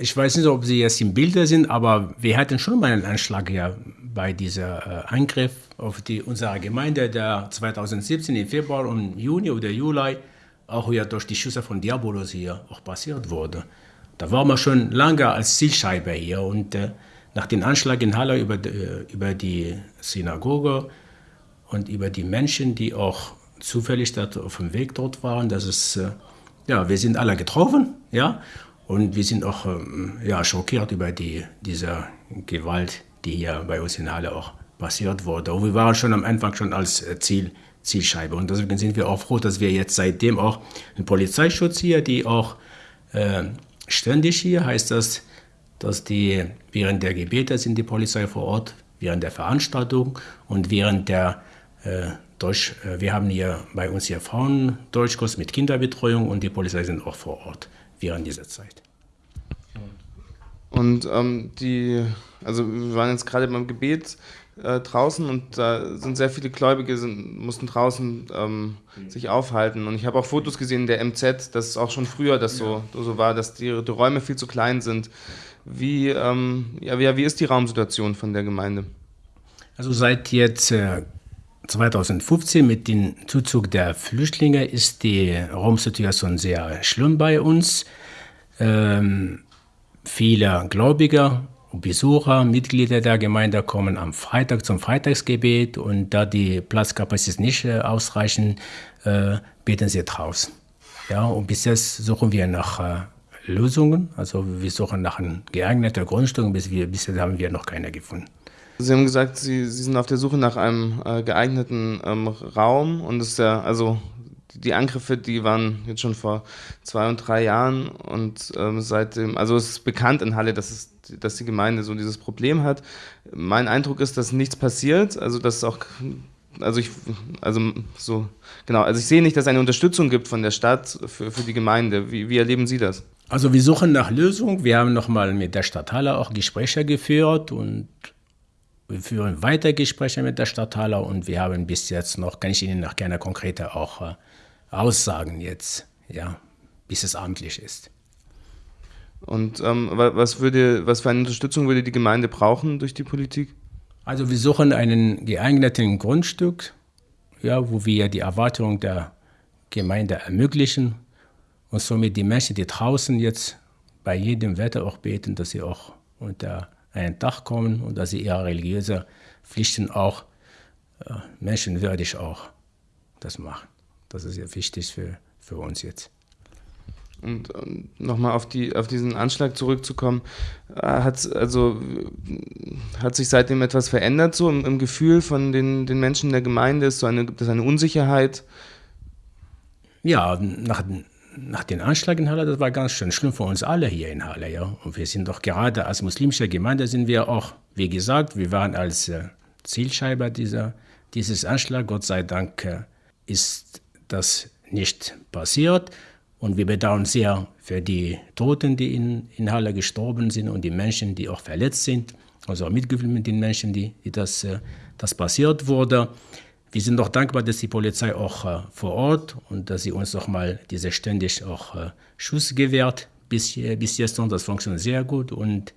ich weiß nicht, ob Sie jetzt im Bilde sind, aber wir hatten schon mal einen Anschlag ja bei dieser äh, Angriff auf die, unsere Gemeinde, der 2017 im Februar und Juni oder Juli auch ja durch die Schüsse von Diabolos hier auch passiert wurde. Da waren wir schon lange als Zielscheibe hier und äh, nach dem Anschlag in Halle über, äh, über die Synagoge und über die Menschen, die auch zufällig dort auf dem Weg dort waren, das ist, äh, ja, wir sind alle getroffen, ja, und wir sind auch ähm, ja, schockiert über die, diese Gewalt, die hier bei uns in Halle auch passiert wurde. Und wir waren schon am Anfang schon als äh, Ziel, Zielscheibe. Und deswegen sind wir auch froh, dass wir jetzt seitdem auch einen Polizeischutz hier, die auch äh, ständig hier, heißt das, dass die während der Gebete sind die Polizei vor Ort, während der Veranstaltung und während der äh, Deutsch, äh, wir haben hier bei uns hier Frauen-Deutschkurs mit Kinderbetreuung und die Polizei sind auch vor Ort während dieser Zeit. Und ähm, die, also wir waren jetzt gerade beim Gebet äh, draußen und da sind sehr viele Gläubige, sind, mussten draußen ähm, sich aufhalten. Und ich habe auch Fotos gesehen in der MZ, dass auch schon früher das so, so war, dass die, die Räume viel zu klein sind. Wie, ähm, ja, wie, wie ist die Raumsituation von der Gemeinde? Also seit jetzt äh, 2015 mit dem Zuzug der Flüchtlinge ist die Raumsituation sehr schlimm bei uns. Ähm, viele Gläubige, Besucher, Mitglieder der Gemeinde kommen am Freitag zum Freitagsgebet und da die Platzkapazität nicht äh, ausreichen, äh, beten sie draußen. Ja, und bis jetzt suchen wir nach äh, Lösungen. Also wir suchen nach einem geeigneten Grundstück, bis, wir, bis jetzt haben wir noch keine gefunden. Sie haben gesagt, Sie, Sie sind auf der Suche nach einem äh, geeigneten ähm, Raum und ist ja, also die Angriffe, die waren jetzt schon vor zwei und drei Jahren und ähm, seitdem, also es ist bekannt in Halle, dass, es, dass die Gemeinde so dieses Problem hat. Mein Eindruck ist, dass nichts passiert, also dass auch, also ich, also so, genau, also ich sehe nicht, dass es eine Unterstützung gibt von der Stadt für, für die Gemeinde. Wie, wie erleben Sie das? Also wir suchen nach Lösung. Wir haben nochmal mit der Stadthalle auch Gespräche geführt und wir führen weiter Gespräche mit der Stadthalle und wir haben bis jetzt noch, kann ich Ihnen noch keine konkrete auch äh, Aussagen jetzt, ja, bis es amtlich ist. Und ähm, was, würde, was für eine Unterstützung würde die Gemeinde brauchen durch die Politik? Also wir suchen einen geeigneten Grundstück, ja, wo wir die Erwartungen der Gemeinde ermöglichen und somit die Menschen, die draußen jetzt bei jedem Wetter auch beten, dass sie auch unter ein Dach kommen und dass sie ihre religiösen Pflichten auch äh, menschenwürdig auch das machen. Das ist ja wichtig für, für uns jetzt. Und, und nochmal auf, die, auf diesen Anschlag zurückzukommen, äh, hat, also, hat sich seitdem etwas verändert, so im, im Gefühl von den, den Menschen in der Gemeinde? Ist so eine, gibt es eine Unsicherheit? Ja, nach, nach dem Anschlag in Halle, das war ganz schön schlimm für uns alle hier in Halle. Ja. Und wir sind doch gerade als muslimische Gemeinde sind wir auch, wie gesagt, wir waren als äh, Zielscheibe dieser, dieses Anschlag. Gott sei Dank äh, ist das nicht passiert. Und wir bedauern sehr für die Toten, die in, in Halle gestorben sind und die Menschen, die auch verletzt sind. Also Mitgefühl mit den Menschen, die, die das, äh, das passiert wurde. Wir sind auch dankbar, dass die Polizei auch äh, vor Ort und dass sie uns auch mal diese ständig auch äh, Schuss gewährt bis, bis jetzt und das funktioniert sehr gut und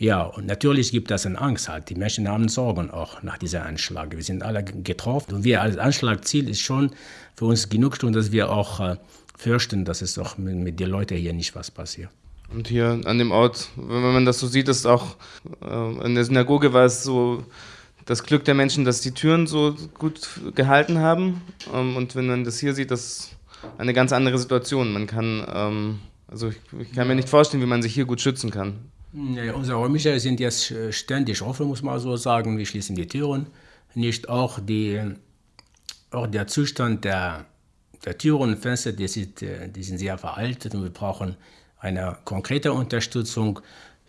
ja, und natürlich gibt es eine Angst halt. Die Menschen haben Sorgen auch nach dieser Anschlag. Wir sind alle getroffen und wir als Anschlagziel ist schon für uns genug dass wir auch äh, fürchten, dass es auch mit, mit den Leuten hier nicht was passiert. Und hier an dem Ort, wenn man das so sieht, ist auch äh, in der Synagoge war es so das Glück der Menschen, dass die Türen so gut gehalten haben. Ähm, und wenn man das hier sieht, das ist eine ganz andere Situation. Man kann, ähm, also ich, ich kann mir nicht vorstellen, wie man sich hier gut schützen kann. Ja, unsere Räume sind jetzt ständig offen, muss man so sagen. Wir schließen die Türen nicht. Auch, die, auch der Zustand der, der Türen und Fenster, die sind, die sind sehr veraltet und wir brauchen eine konkrete Unterstützung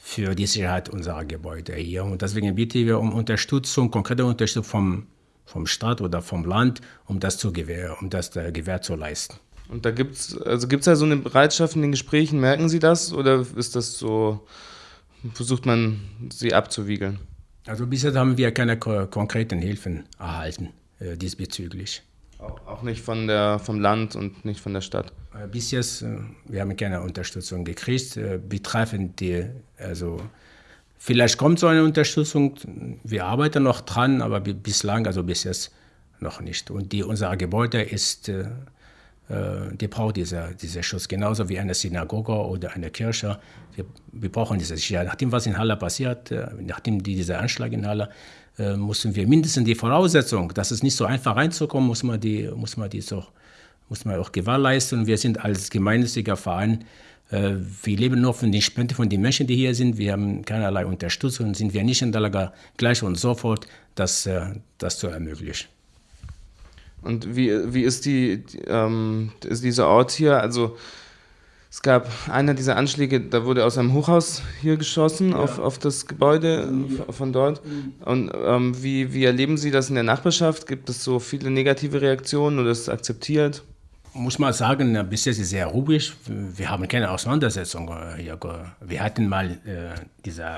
für die Sicherheit unserer Gebäude hier. Und deswegen bitten wir um Unterstützung, konkrete Unterstützung vom, vom Staat oder vom Land, um das zu gewähr, um das äh, Gewähr zu leisten. Und da gibt es also gibt's da so eine Bereitschaft in den Gesprächen, merken Sie das oder ist das so, versucht man sie abzuwiegeln? Also bisher haben wir keine ko konkreten Hilfen erhalten äh, diesbezüglich. Auch nicht von der, vom Land und nicht von der Stadt? Äh, bis jetzt, äh, wir haben keine Unterstützung gekriegt, äh, betreffend die, also vielleicht kommt so eine Unterstützung, wir arbeiten noch dran, aber bislang, also bis jetzt noch nicht. Und die, unser Gebäude ist, die braucht dieser, dieser Schutz, genauso wie eine Synagoge oder eine Kirche. Wir, wir brauchen diese Sicherheit. Nachdem was in Halle passiert, nachdem die, dieser Anschlag in Halle, äh, müssen wir mindestens die Voraussetzung, dass es nicht so einfach reinzukommen, muss man die, muss man die so, muss man auch gewährleisten. Wir sind als gemeinnütziger Verein, äh, wir leben nur von den Spenden von den Menschen, die hier sind. Wir haben keinerlei Unterstützung, sind wir nicht in der Lage, gleich und sofort das, äh, das zu ermöglichen. Und wie, wie ist, die, ähm, ist dieser Ort hier? Also es gab einer dieser Anschläge, da wurde aus einem Hochhaus hier geschossen ja. auf, auf das Gebäude ja. von dort. Und ähm, wie, wie erleben Sie das in der Nachbarschaft? Gibt es so viele negative Reaktionen oder ist es akzeptiert? Muss man sagen, bis jetzt ist es sehr ruhig. Wir haben keine Auseinandersetzung hier. Wir hatten mal äh, diese,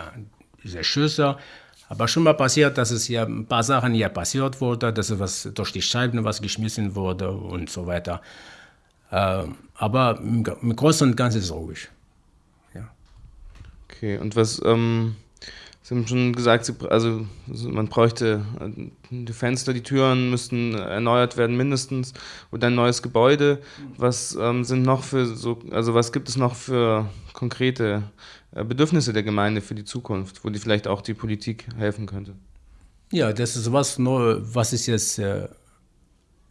diese Schüsse, aber schon mal passiert, dass es hier ein paar Sachen hier passiert wurde, dass was durch die Scheiben was geschmissen wurde und so weiter. Äh, aber im, im, Großen und Ganzen ist es ruhig. Ja. Okay, und was, ähm, Sie haben schon gesagt, Sie, also man bräuchte äh, die Fenster, die Türen müssten erneuert werden mindestens oder ein neues Gebäude. Was ähm, sind noch für so, also was gibt es noch für konkrete äh, Bedürfnisse der Gemeinde für die Zukunft, wo die vielleicht auch die Politik helfen könnte? Ja, das ist was, nur, was ist jetzt äh,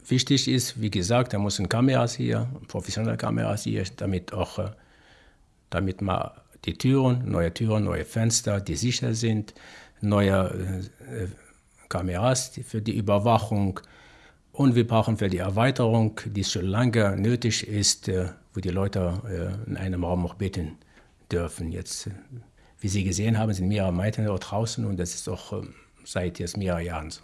Wichtig ist, wie gesagt, da müssen Kameras hier, professionelle Kameras hier, damit auch, äh, damit man die Türen, neue Türen, neue Fenster, die sicher sind, neue äh, Kameras für die Überwachung und wir brauchen für die Erweiterung, die schon lange nötig ist, äh, wo die Leute in einem Raum auch beten dürfen. Jetzt, wie Sie gesehen haben, sind mehrere Meter draußen und das ist auch seit jetzt mehreren Jahren so.